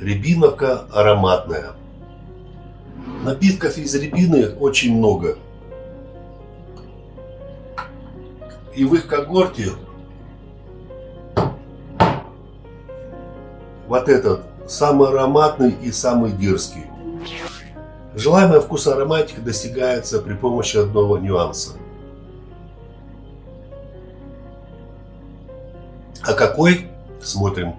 Рябиновка ароматная. Напитков из рябины очень много. И в их когорте вот этот самый ароматный и самый дерзкий. Желаемый вкус ароматики достигается при помощи одного нюанса. А какой? Смотрим.